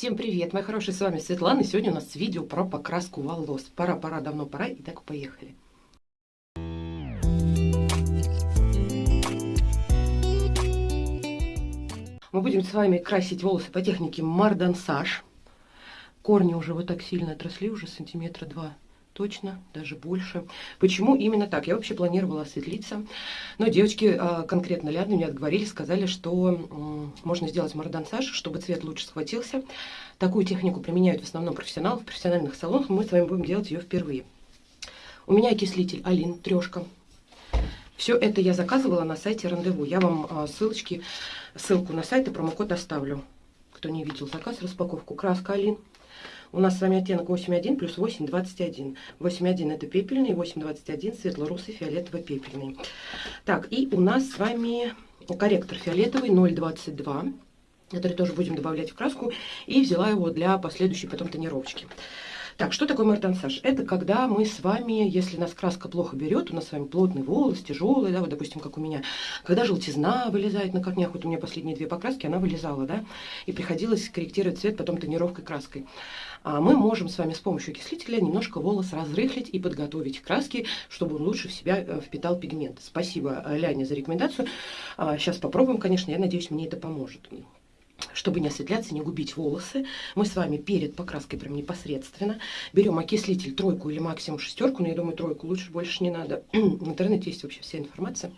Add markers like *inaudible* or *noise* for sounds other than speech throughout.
Всем привет, мои хорошие, с вами Светлана. И сегодня у нас видео про покраску волос. Пора, пора, давно пора. И так поехали. Мы будем с вами красить волосы по технике мардансаж. Корни уже вот так сильно отросли, уже сантиметра два точно, даже больше. Почему именно так? Я вообще планировала осветлиться, но девочки, а, конкретно Ляна, мне отговорили, сказали, что можно сделать мордансаж, чтобы цвет лучше схватился. Такую технику применяют в основном профессионалы в профессиональных салонах, мы с вами будем делать ее впервые. У меня окислитель Алин, трешка. Все это я заказывала на сайте Рандеву. Я вам а, ссылочки, ссылку на сайт и промокод оставлю. Кто не видел заказ, распаковку. Краска Алин. У нас с вами оттенок 8.1 плюс 8.21. 8.1 это пепельный, 8.21 светло-русый, фиолетово-пепельный. Так, и у нас с вами корректор фиолетовый 0.22 который тоже будем добавлять в краску, и взяла его для последующей потом тонировочки. Так, что такое мартансаж? Это когда мы с вами, если нас краска плохо берет, у нас с вами плотный волос, тяжелый, да, вот, допустим, как у меня, когда желтизна вылезает на корнях, вот у меня последние две покраски, она вылезала, да, и приходилось корректировать цвет потом тонировкой краской. А мы можем с вами с помощью окислителя немножко волос разрыхлить и подготовить краски, чтобы он лучше в себя э, впитал пигмент. Спасибо э, Ляне за рекомендацию. Сейчас а, попробуем, конечно, я надеюсь, мне это поможет чтобы не осветляться, не губить волосы, мы с вами перед покраской прям непосредственно берем окислитель тройку или максимум шестерку, но я думаю тройку лучше, больше не надо. *clears throat* В интернете есть вообще вся информация.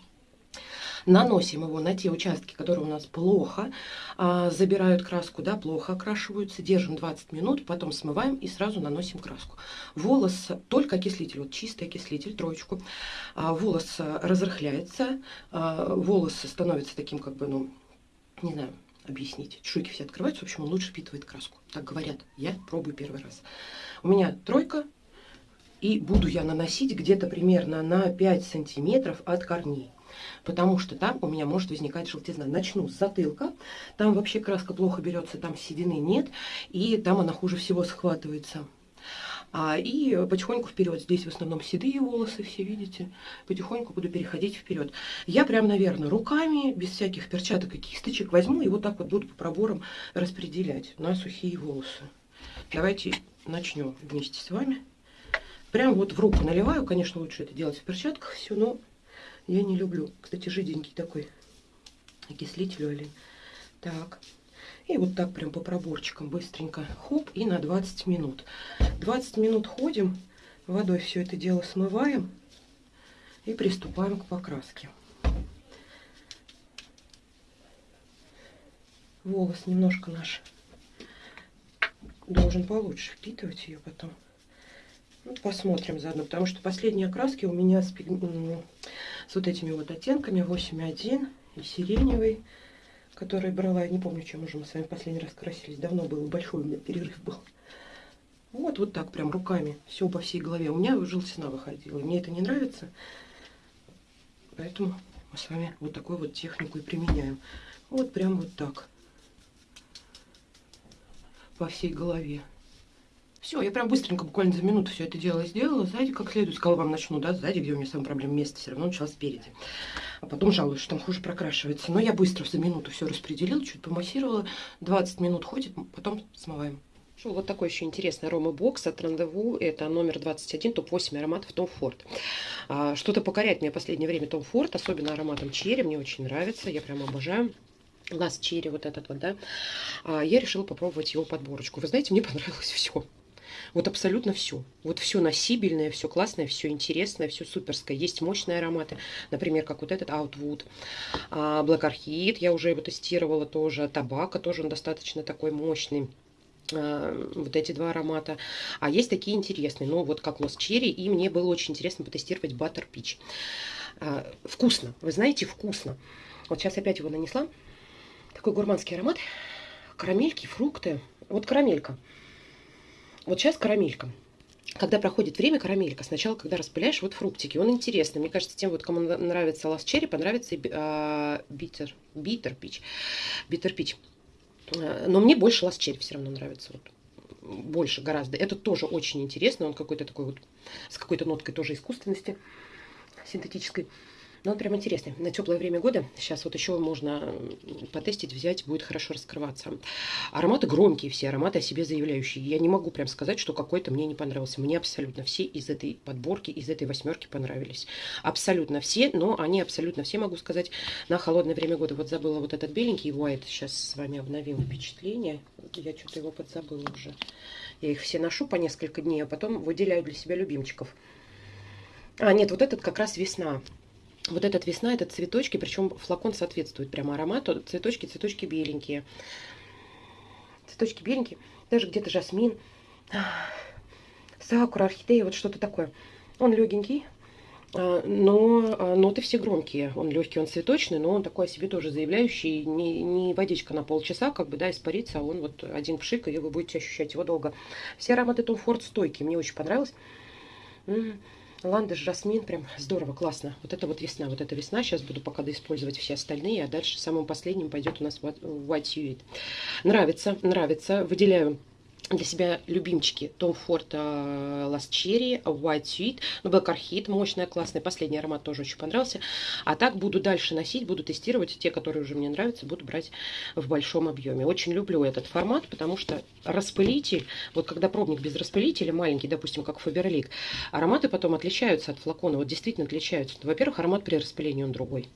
Наносим его на те участки, которые у нас плохо а, забирают краску, да, плохо окрашиваются. Держим 20 минут, потом смываем и сразу наносим краску. Волос, только окислитель, вот чистый окислитель, троечку. А, волос разрыхляется, а, волос становится таким, как бы, ну, не знаю, объяснить. Чешуйки все открываются, в общем, он лучше впитывает краску. Так говорят. Я пробую первый раз. У меня тройка, и буду я наносить где-то примерно на 5 сантиметров от корней. Потому что там у меня может возникать желтизна. Начну с затылка. Там вообще краска плохо берется, там седины нет. И там она хуже всего схватывается. А, и потихоньку вперед. Здесь в основном седые волосы, все видите. Потихоньку буду переходить вперед. Я прям, наверное, руками, без всяких перчаток и кисточек, возьму и вот так вот буду по проборам распределять на сухие волосы. Давайте начнем вместе с вами. Прям вот в руку наливаю. Конечно, лучше это делать в перчатках все, но я не люблю. Кстати, жиденький такой окислитель, Алин. Так. И вот так прям по проборчикам быстренько. Хоп, и на 20 минут. 20 минут ходим, водой все это дело смываем и приступаем к покраске. Волос немножко наш должен получше впитывать ее потом. Ну, посмотрим заодно, потому что последние окраски у меня с, с вот этими вот оттенками 8.1 и сиреневый который брала, я не помню, чем уже мы с вами последний раз красились. Давно был, большой у меня перерыв был. Вот, вот так прям руками, все по всей голове. У меня желтизна выходила, мне это не нравится. Поэтому мы с вами вот такую вот технику и применяем. Вот прям вот так. По всей голове. Все, я прям быстренько, буквально за минуту все это дело сделала. Сзади как следует, сказала вам начну, да, сзади, где у меня самая проблема место, все равно начала спереди. А потом жалуюсь, что там хуже прокрашивается. Но я быстро за минуту все распределила, чуть помассировала. 20 минут ходит, потом смываем. Шел вот такой еще интересный арома-бокс от Рандеву. Это номер 21, топ-8 ароматов Том Форд. А, Что-то покоряет мне в последнее время Том Форд, особенно ароматом черри. Мне очень нравится, я прям обожаю. Лас черри вот этот вот, да. А, я решила попробовать его подборочку. Вы знаете, мне понравилось все. Вот абсолютно все. Вот все носибельное, все классное, все интересное, все суперское. Есть мощные ароматы, например, как вот этот Outwood. А, Black Orchid, я уже его тестировала тоже. Табака тоже он достаточно такой мощный а, вот эти два аромата. А есть такие интересные, ну вот как Lost Cherry, и мне было очень интересно потестировать Butter Peach. А, вкусно, вы знаете, вкусно. Вот сейчас опять его нанесла. Такой гурманский аромат. Карамельки, фрукты. Вот карамелька. Вот сейчас карамелька. Когда проходит время, карамелька. Сначала, когда распыляешь, вот фруктики. Он интересный. Мне кажется, тем, вот, кому нравится лас черри, понравится и а, битер, битер пич. Битер пич. Но мне больше лас черри все равно нравится. Вот больше гораздо. Это тоже очень интересно. Он какой-то такой вот, с какой-то ноткой тоже искусственности, синтетической. Но он прям интересный. На теплое время года сейчас вот еще можно потестить, взять, будет хорошо раскрываться. Ароматы громкие все, ароматы о себе заявляющие. Я не могу прям сказать, что какой-то мне не понравился. Мне абсолютно все из этой подборки, из этой восьмерки понравились. Абсолютно все, но они абсолютно все, могу сказать, на холодное время года. Вот забыла вот этот беленький white. Сейчас с вами обновим впечатление. Я что-то его подзабыла уже. Я их все ношу по несколько дней, а потом выделяю для себя любимчиков. А, нет, вот этот как раз весна. Вот этот весна, это цветочки, причем флакон соответствует прямо аромату. Цветочки, цветочки беленькие. Цветочки беленькие. Даже где-то жасмин. Сакура, орхидея, вот что-то такое. Он легенький, а, но а, ноты все громкие. Он легкий, он цветочный, но он такой о себе тоже заявляющий. Не, не водичка на полчаса, как бы, да, испарится, а он вот один пшик, и вы будете ощущать его долго. Все ароматы Том Форд стойкие, мне очень понравилось. Ландыш, жасмин, прям здорово, классно. Вот это вот весна, вот это весна. Сейчас буду пока доиспользовать все остальные, а дальше самым последним пойдет у нас White Suite. Нравится, нравится. Выделяю для себя любимчики Tom Ford uh, Last Cherry, White Sweet, ну, Black Orchid, мощная, классная, последний аромат тоже очень понравился. А так буду дальше носить, буду тестировать, те, которые уже мне нравятся, буду брать в большом объеме. Очень люблю этот формат, потому что распылитель, вот когда пробник без распылителя, маленький, допустим, как Faberlic, ароматы потом отличаются от флакона, вот действительно отличаются. Во-первых, аромат при распылении он другой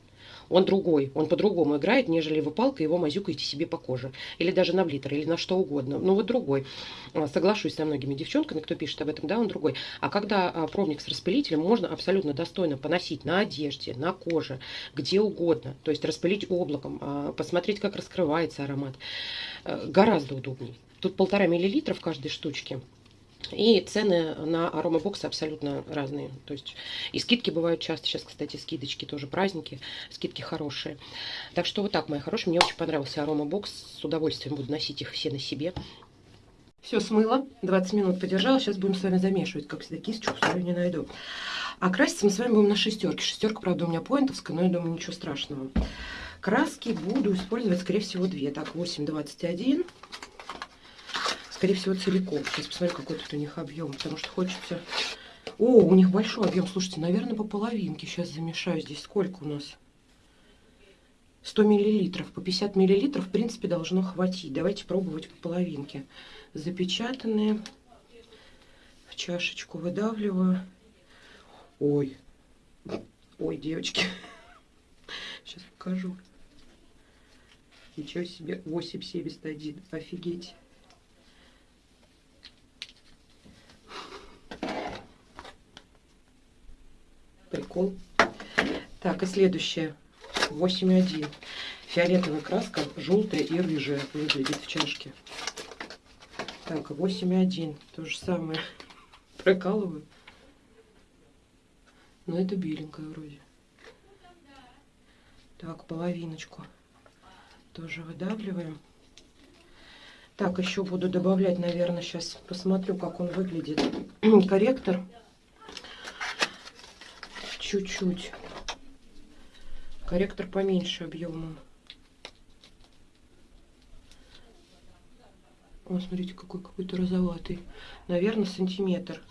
он другой, он по-другому играет, нежели вы палкой его мазюкаете себе по коже. Или даже на блитер, или на что угодно. Ну вот другой. А, соглашусь со многими девчонками, кто пишет об этом, да, он другой. А когда а, пробник с распылителем, можно абсолютно достойно поносить на одежде, на коже, где угодно. То есть распылить облаком, а, посмотреть, как раскрывается аромат. Э, гораздо удобнее. Тут полтора миллилитра в каждой штучке. И цены на аромабоксы абсолютно разные. То есть и скидки бывают часто. Сейчас, кстати, скидочки тоже праздники. Скидки хорошие. Так что вот так, мои хорошие. Мне очень понравился аромабокс. С удовольствием буду носить их все на себе. Все смыло. 20 минут подержала. Сейчас будем с вами замешивать. Как всегда, кисточку свою не найду. А краситься мы с вами будем на шестерке. Шестерка, правда, у меня поинтовская, но я думаю, ничего страшного. Краски буду использовать, скорее всего, две. Так, 8,21 скорее всего, целиком. Сейчас посмотрю, какой тут у них объем, потому что хочется... О, у них большой объем, слушайте, наверное, по половинке. Сейчас замешаю здесь. Сколько у нас? 100 миллилитров. По 50 миллилитров, в принципе, должно хватить. Давайте пробовать по половинке. Запечатанные. В чашечку выдавливаю. Ой. Ой, девочки. Сейчас покажу. Ничего себе. 8,71. Офигеть. Прикол. Так, и следующее. 8,1. Фиолетовая краска, желтая и рыжая выглядит в чашке. Так, 8,1. То же самое. *laughs* Прокалываю. Но это беленькая вроде. Так, половиночку. Тоже выдавливаем. Так, еще буду добавлять, наверное, сейчас посмотрю, как он выглядит. *clears throat* Корректор чуть-чуть. Корректор поменьше объемом. О, смотрите, какой какой-то розоватый. Наверное, сантиметр.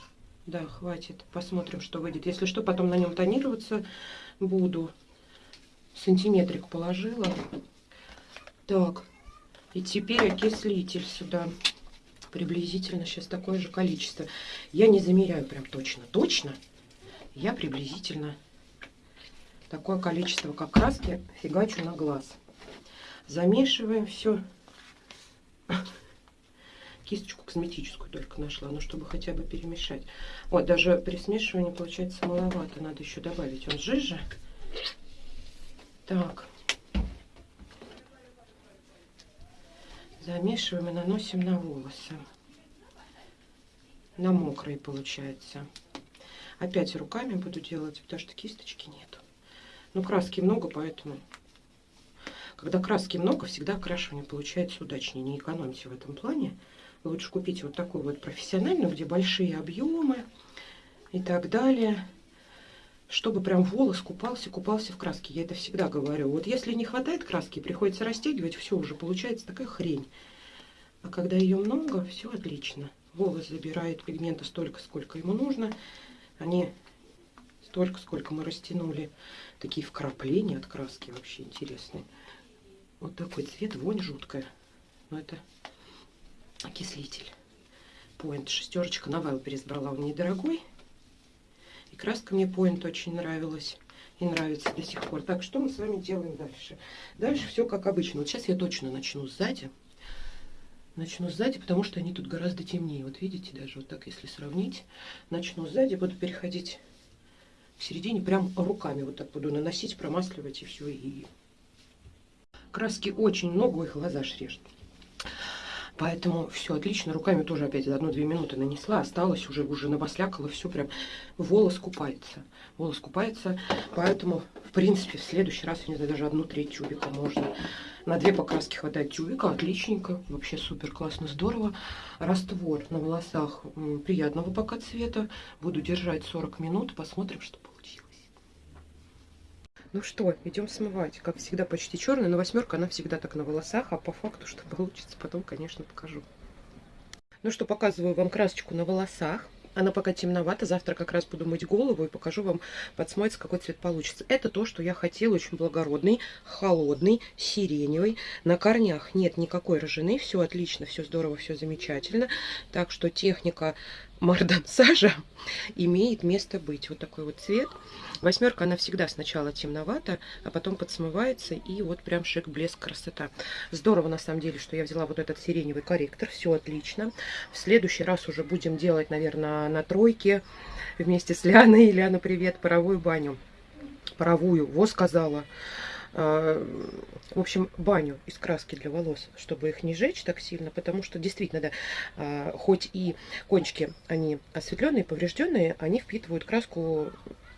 Да, хватит. Посмотрим, что выйдет. Если что, потом на нем тонироваться буду. Сантиметрик положила. Так. И теперь окислитель сюда. Приблизительно сейчас такое же количество. Я не замеряю прям точно. Точно? Я приблизительно такое количество как краски фигачу на глаз. Замешиваем все. Кисточку косметическую только нашла, ну чтобы хотя бы перемешать. Вот, даже при смешивании получается маловато, надо еще добавить. Он жиже. Так. Замешиваем и наносим на волосы. На мокрые получается. Опять руками буду делать, потому что кисточки нет. Но краски много, поэтому... Когда краски много, всегда окрашивание получается удачнее. Не экономьте в этом плане. Лучше купите вот такую вот профессиональную, где большие объемы и так далее. Чтобы прям волос купался, купался в краске. Я это всегда говорю. Вот если не хватает краски, приходится растягивать, все уже получается такая хрень. А когда ее много, все отлично. Волос забирает пигмента столько, сколько ему нужно. Они столько, сколько мы растянули. Такие вкрапления от краски вообще интересные. Вот такой цвет, вонь жуткая. Но это окислитель. Point шестерочка. На Wildberries брала, он недорогой. И краска мне Point очень нравилась. И нравится до сих пор. Так, что мы с вами делаем дальше? Дальше все как обычно. Вот сейчас я точно начну сзади. Начну сзади, потому что они тут гораздо темнее. Вот видите, даже вот так, если сравнить. Начну сзади, буду переходить в середине, прям руками вот так буду наносить, промасливать и все. И краски очень много, их глаза шрежет. Поэтому все отлично. Руками тоже опять одну-две минуты нанесла. Осталось уже, уже набослякала. Все прям волос купается. Волос купается. Поэтому, в принципе, в следующий раз, я не знаю, даже одну треть тюбика можно. На две покраски хватает тюбика. Отличненько. Вообще супер классно, здорово. Раствор на волосах приятного пока цвета. Буду держать 40 минут. Посмотрим, что. Ну что, идем смывать. Как всегда, почти черный, но восьмерка, она всегда так на волосах, а по факту, что получится, потом, конечно, покажу. Ну что, показываю вам красочку на волосах. Она пока темновата, завтра как раз буду мыть голову и покажу вам под какой цвет получится. Это то, что я хотела, очень благородный, холодный, сиреневый. На корнях нет никакой рожены, все отлично, все здорово, все замечательно. Так что техника мардансажа *laughs* имеет место быть. Вот такой вот цвет. Восьмерка, она всегда сначала темновата, а потом подсмывается, и вот прям шик, блеск, красота. Здорово, на самом деле, что я взяла вот этот сиреневый корректор, все отлично. В следующий раз уже будем делать, наверное, на тройке вместе с Ляной. *laughs* Ляна, привет, паровую баню. Паровую, во сказала. А, в общем, баню из краски для волос, чтобы их не жечь так сильно, потому что действительно, да, а, хоть и кончики, они осветленные, поврежденные, они впитывают краску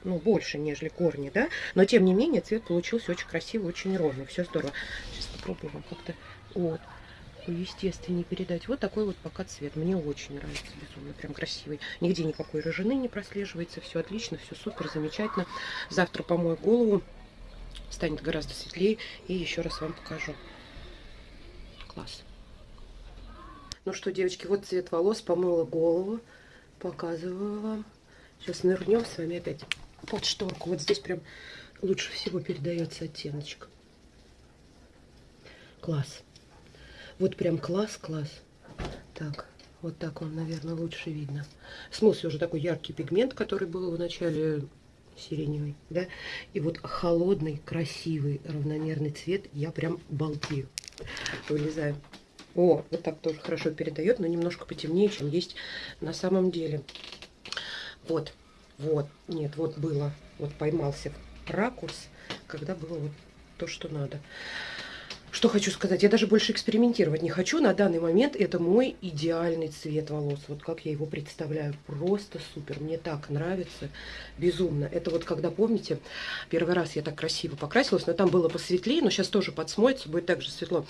ну, больше, нежели корни, да, но тем не менее цвет получился очень красивый, очень ровный, все здорово. Сейчас попробую вам как-то вот естественнее передать. Вот такой вот пока цвет. Мне очень нравится, безумно, прям красивый. Нигде никакой рыжины не прослеживается, все отлично, все супер, замечательно. Завтра помою голову, станет гораздо светлее. И еще раз вам покажу. Класс. Ну что, девочки, вот цвет волос. Помыла голову. Показываю вам. Сейчас нырнем с вами опять под шторку. Вот здесь прям лучше всего передается оттеночек. Класс. Вот прям класс-класс. Так, вот так вам, наверное, лучше видно. Смылся уже такой яркий пигмент, который был в начале сиреневый, да, и вот холодный, красивый, равномерный цвет, я прям балдею. Вылезаю. О, вот так тоже хорошо передает, но немножко потемнее, чем есть на самом деле. Вот, вот, нет, вот было, вот поймался ракурс, когда было вот то, что надо. Что хочу сказать, я даже больше экспериментировать не хочу. На данный момент это мой идеальный цвет волос. Вот как я его представляю. Просто супер. Мне так нравится. Безумно. Это вот когда, помните, первый раз я так красиво покрасилась, но там было посветлее, но сейчас тоже подсмоется, будет так же светло.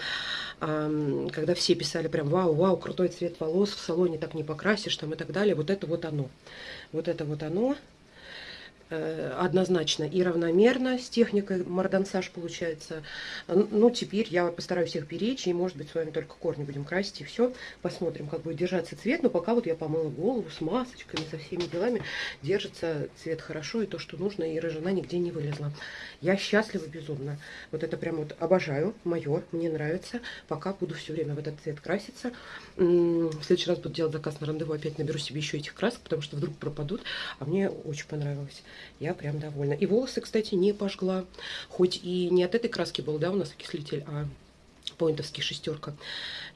Когда все писали прям, вау, вау, крутой цвет волос, в салоне так не покрасишь, там и так далее. Вот это вот оно. Вот это вот оно. Э, однозначно и равномерно с техникой мардансаж получается. Ну, теперь я постараюсь их беречь, и, может быть, с вами только корни будем красить, и все. Посмотрим, как будет держаться цвет. Но пока вот я помыла голову с масочками, со всеми делами, держится цвет хорошо, и то, что нужно, и рыжина нигде не вылезла. Я счастлива безумно. Вот это прям вот обожаю, мое, мне нравится. Пока буду все время в этот цвет краситься. В следующий раз буду делать заказ на рандеву, опять наберу себе еще этих красок, потому что вдруг пропадут, а мне очень понравилось. Я прям довольна. И волосы, кстати, не пожгла. Хоть и не от этой краски был, да, у нас окислитель, а поинтовский шестерка.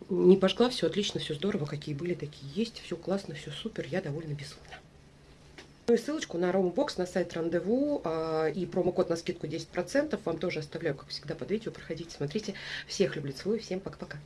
Не пожгла, все отлично, все здорово, какие были, такие есть. Все классно, все супер, я довольна безумно. Ну и ссылочку на Роумбокс, на сайт Рандеву а, и промокод на скидку 10% вам тоже оставляю, как всегда, под видео. Проходите, смотрите. Всех люблю, целую, всем пока-пока.